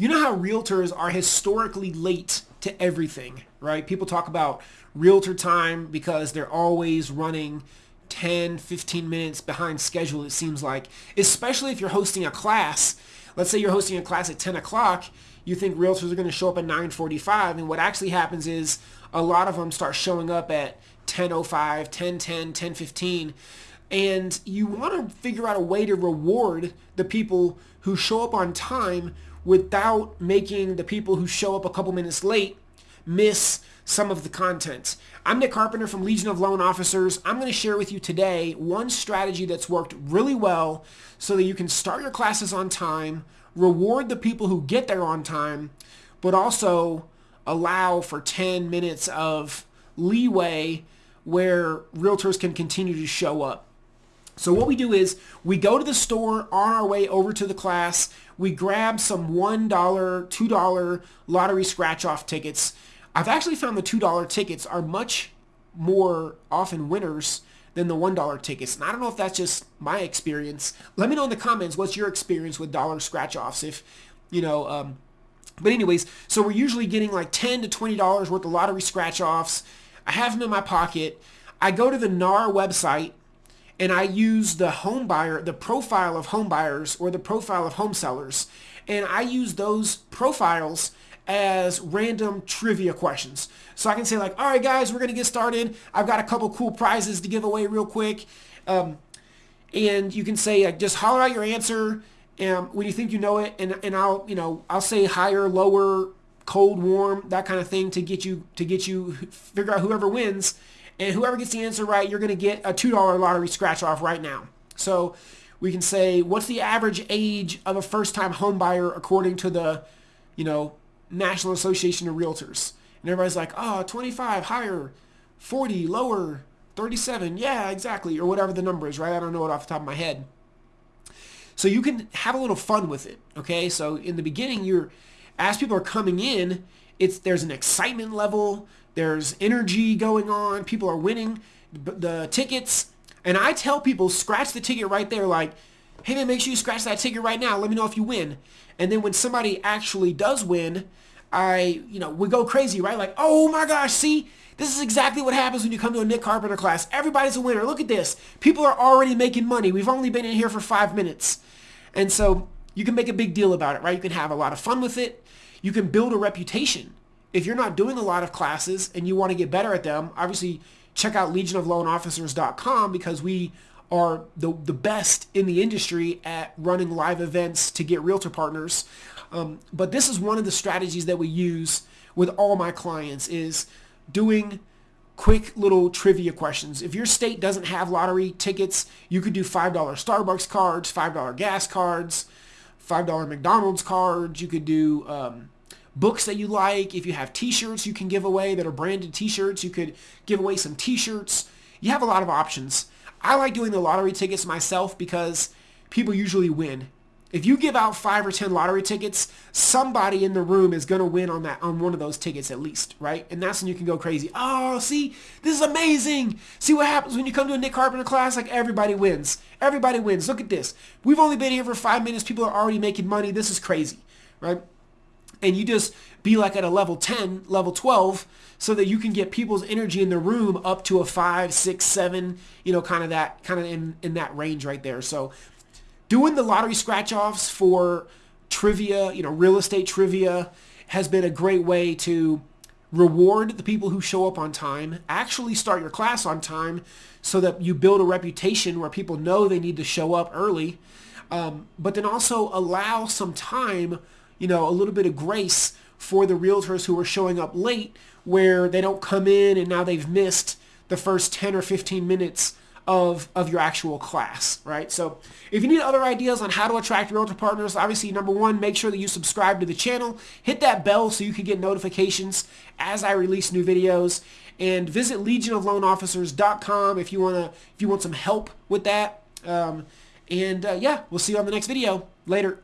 You know how realtors are historically late to everything, right? People talk about realtor time because they're always running 10, 15 minutes behind schedule, it seems like, especially if you're hosting a class. Let's say you're hosting a class at 10 o'clock. You think realtors are going to show up at 9.45. And what actually happens is a lot of them start showing up at 10.05, 10.10, 10.15. And you want to figure out a way to reward the people who show up on time without making the people who show up a couple minutes late miss some of the content. I'm Nick Carpenter from Legion of Loan Officers. I'm going to share with you today one strategy that's worked really well so that you can start your classes on time, reward the people who get there on time, but also allow for 10 minutes of leeway where realtors can continue to show up. So what we do is we go to the store on our way over to the class. We grab some $1, $2 lottery scratch-off tickets. I've actually found the $2 tickets are much more often winners than the $1 tickets. And I don't know if that's just my experience. Let me know in the comments what's your experience with dollar scratch-offs. If, you know, um, but anyways, so we're usually getting like 10 to $20 worth of lottery scratch-offs. I have them in my pocket. I go to the NAR website and I use the home buyer, the profile of home buyers or the profile of home sellers, and I use those profiles as random trivia questions. So I can say like, all right, guys, we're to get started. I've got a couple cool prizes to give away real quick. Um, and you can say, like, just holler out your answer um, when you think you know it. And, and I'll, you know, I'll say higher, lower, cold, warm, that kind of thing to get you, to get you figure out whoever wins. And whoever gets the answer right, you're going to get a $2 lottery scratch off right now. So we can say, what's the average age of a first-time home buyer according to the, you know, National Association of Realtors? And everybody's like, oh, 25, higher, 40, lower, 37. Yeah, exactly. Or whatever the number is, right? I don't know it off the top of my head. So you can have a little fun with it, okay? So in the beginning, you're, as people are coming in, it's there's an excitement level. There's energy going on. People are winning the tickets. And I tell people, scratch the ticket right there. Like, hey man, make sure you scratch that ticket right now. Let me know if you win. And then when somebody actually does win, I, you know, we go crazy, right? Like, oh my gosh, see, this is exactly what happens when you come to a Nick Carpenter class. Everybody's a winner. Look at this. People are already making money. We've only been in here for five minutes. And so you can make a big deal about it, right? You can have a lot of fun with it. You can build a reputation if you're not doing a lot of classes and you want to get better at them, obviously check out legionofloanofficers.com because we are the, the best in the industry at running live events to get realtor partners. Um, but this is one of the strategies that we use with all my clients is doing quick little trivia questions. If your state doesn't have lottery tickets, you could do $5 Starbucks cards, $5 gas cards, $5 McDonald's cards. You could do um, books that you like. If you have t-shirts you can give away that are branded t-shirts, you could give away some t-shirts. You have a lot of options. I like doing the lottery tickets myself because people usually win. If you give out five or ten lottery tickets, somebody in the room is gonna win on that on one of those tickets at least, right? And that's when you can go crazy. Oh, see, this is amazing. See what happens when you come to a Nick Carpenter class? Like everybody wins. Everybody wins. Look at this. We've only been here for five minutes. People are already making money. This is crazy, right? And you just be like at a level 10, level 12, so that you can get people's energy in the room up to a five, six, seven, you know, kind of that, kind of in, in that range right there. So doing the lottery scratch offs for trivia, you know, real estate trivia has been a great way to reward the people who show up on time, actually start your class on time so that you build a reputation where people know they need to show up early, um, but then also allow some time you know, a little bit of grace for the realtors who are showing up late where they don't come in and now they've missed the first 10 or 15 minutes of, of your actual class, right? So if you need other ideas on how to attract realtor partners, obviously, number one, make sure that you subscribe to the channel. Hit that bell so you can get notifications as I release new videos. And visit legionofloanofficers.com if you want to if you want some help with that. Um, and uh, yeah, we'll see you on the next video. Later.